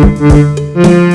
Música